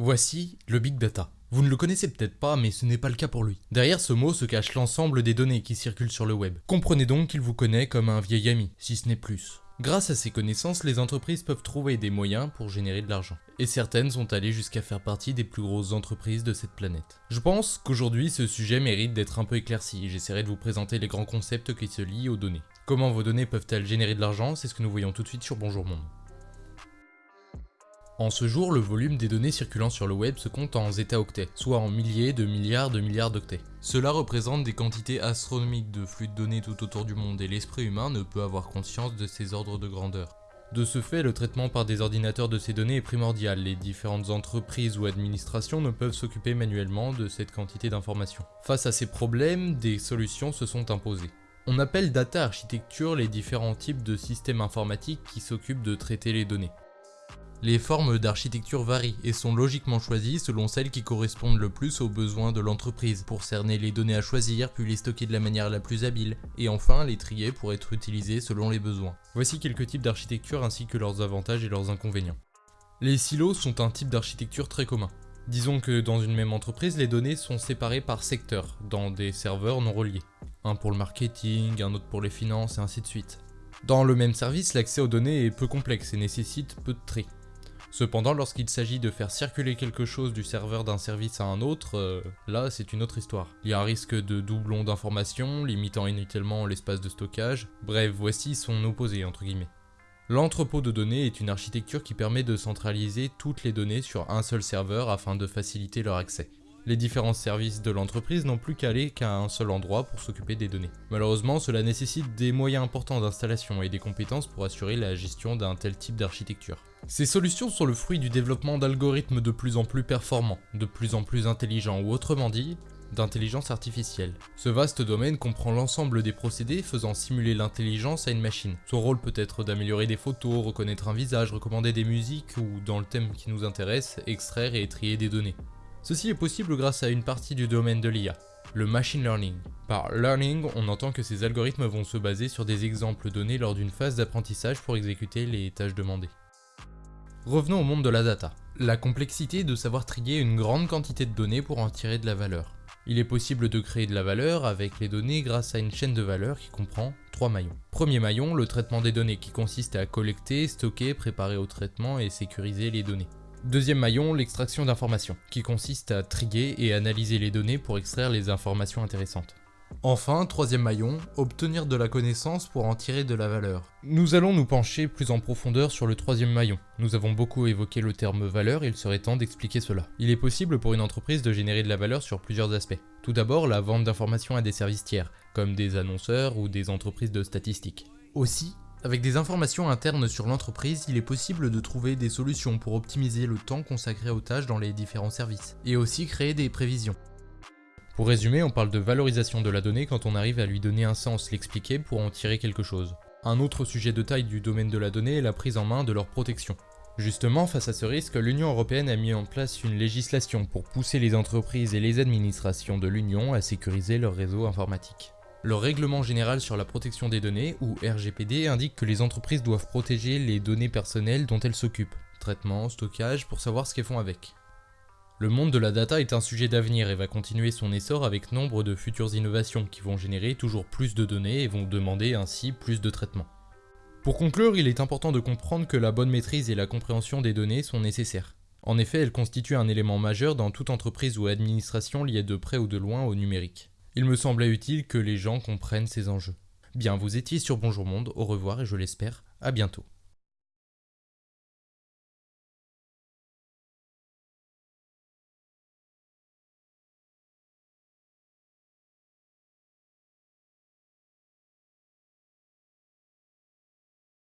Voici le Big Data. Vous ne le connaissez peut-être pas, mais ce n'est pas le cas pour lui. Derrière ce mot se cache l'ensemble des données qui circulent sur le web. Comprenez donc qu'il vous connaît comme un vieil ami, si ce n'est plus. Grâce à ces connaissances, les entreprises peuvent trouver des moyens pour générer de l'argent. Et certaines sont allées jusqu'à faire partie des plus grosses entreprises de cette planète. Je pense qu'aujourd'hui ce sujet mérite d'être un peu éclairci j'essaierai de vous présenter les grands concepts qui se lient aux données. Comment vos données peuvent-elles générer de l'argent? C'est ce que nous voyons tout de suite sur Bonjour Monde. En ce jour, le volume des données circulant sur le web se compte en zeta-octets, soit en milliers de milliards de milliards d'octets. Cela représente des quantités astronomiques de flux de données tout autour du monde et l'esprit humain ne peut avoir conscience de ces ordres de grandeur. De ce fait, le traitement par des ordinateurs de ces données est primordial, les différentes entreprises ou administrations ne peuvent s'occuper manuellement de cette quantité d'informations. Face à ces problèmes, des solutions se sont imposées. On appelle data architecture les différents types de systèmes informatiques qui s'occupent de traiter les données. Les formes d'architecture varient et sont logiquement choisies selon celles qui correspondent le plus aux besoins de l'entreprise, pour cerner les données à choisir, puis les stocker de la manière la plus habile, et enfin les trier pour être utilisées selon les besoins. Voici quelques types d'architecture ainsi que leurs avantages et leurs inconvénients. Les silos sont un type d'architecture très commun. Disons que dans une même entreprise, les données sont séparées par secteur, dans des serveurs non reliés. Un pour le marketing, un autre pour les finances, et ainsi de suite. Dans le même service, l'accès aux données est peu complexe et nécessite peu de tri. Cependant, lorsqu'il s'agit de faire circuler quelque chose du serveur d'un service à un autre, euh, là c'est une autre histoire. Il y a un risque de doublon d'informations, limitant inutilement l'espace de stockage, bref, voici son opposé entre guillemets. L'entrepôt de données est une architecture qui permet de centraliser toutes les données sur un seul serveur afin de faciliter leur accès. Les différents services de l'entreprise n'ont plus qu'à aller qu'à un seul endroit pour s'occuper des données. Malheureusement, cela nécessite des moyens importants d'installation et des compétences pour assurer la gestion d'un tel type d'architecture. Ces solutions sont le fruit du développement d'algorithmes de plus en plus performants, de plus en plus intelligents ou autrement dit, d'intelligence artificielle. Ce vaste domaine comprend l'ensemble des procédés faisant simuler l'intelligence à une machine. Son rôle peut être d'améliorer des photos, reconnaître un visage, recommander des musiques ou, dans le thème qui nous intéresse, extraire et trier des données. Ceci est possible grâce à une partie du domaine de l'IA, le machine learning. Par learning, on entend que ces algorithmes vont se baser sur des exemples donnés lors d'une phase d'apprentissage pour exécuter les tâches demandées. Revenons au monde de la data. La complexité de savoir trier une grande quantité de données pour en tirer de la valeur. Il est possible de créer de la valeur avec les données grâce à une chaîne de valeur qui comprend trois maillons. Premier maillon, le traitement des données qui consiste à collecter, stocker, préparer au traitement et sécuriser les données. Deuxième maillon, l'extraction d'informations, qui consiste à trier et analyser les données pour extraire les informations intéressantes. Enfin, troisième maillon, obtenir de la connaissance pour en tirer de la valeur. Nous allons nous pencher plus en profondeur sur le troisième maillon. Nous avons beaucoup évoqué le terme valeur, il serait temps d'expliquer cela. Il est possible pour une entreprise de générer de la valeur sur plusieurs aspects. Tout d'abord, la vente d'informations à des services tiers, comme des annonceurs ou des entreprises de statistiques. Aussi, avec des informations internes sur l'entreprise, il est possible de trouver des solutions pour optimiser le temps consacré aux tâches dans les différents services, et aussi créer des prévisions. Pour résumer, on parle de valorisation de la donnée quand on arrive à lui donner un sens, l'expliquer pour en tirer quelque chose. Un autre sujet de taille du domaine de la donnée est la prise en main de leur protection. Justement, face à ce risque, l'Union Européenne a mis en place une législation pour pousser les entreprises et les administrations de l'Union à sécuriser leur réseau informatique. Le règlement général sur la protection des données, ou RGPD, indique que les entreprises doivent protéger les données personnelles dont elles s'occupent, traitement, stockage, pour savoir ce qu'elles font avec. Le monde de la data est un sujet d'avenir et va continuer son essor avec nombre de futures innovations qui vont générer toujours plus de données et vont demander ainsi plus de traitement. Pour conclure, il est important de comprendre que la bonne maîtrise et la compréhension des données sont nécessaires. En effet, elles constituent un élément majeur dans toute entreprise ou administration liée de près ou de loin au numérique. Il me semblait utile que les gens comprennent ces enjeux. Bien, vous étiez sur Bonjour Monde, au revoir et je l'espère, à bientôt.